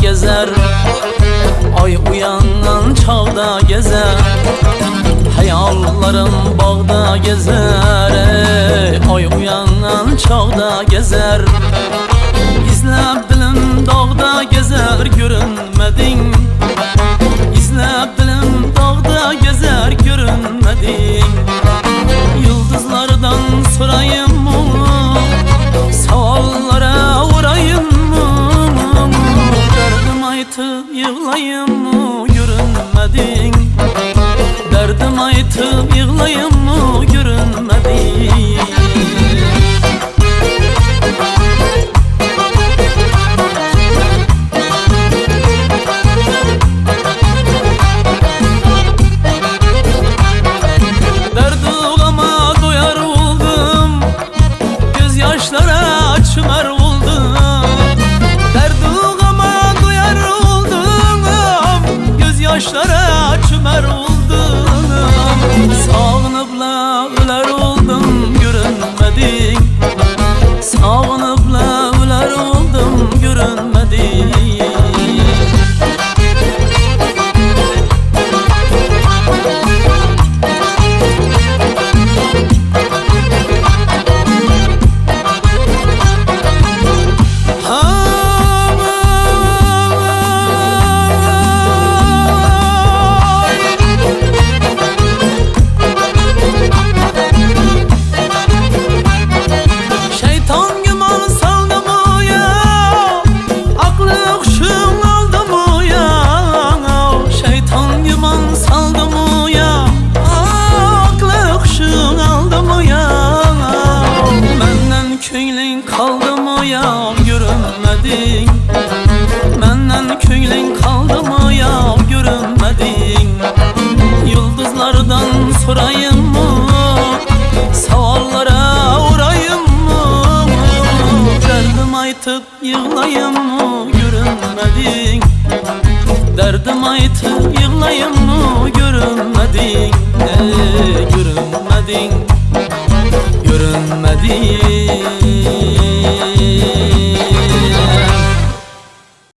gezer. Ay uyanan çağda gezer. Hayallarım bağda gezer. Ey. Ay uyanan çağda gezer. İzlep dilim dağda gezer. Görünmedin aytıp yığlayım mı görünmedin. Derdim aytıp yığlayım Gözyaşlara çömer oldum Sağınıpla öler oldum köylün kaldı mı ya Görünmedin. Benden köylün kaldı mı ya Görünmedin. Yıldızlardan sorayım mı? Savallara uğrayım mı? Derdim aytıp yığlayım mı? Görünmedin. Derdim aytıp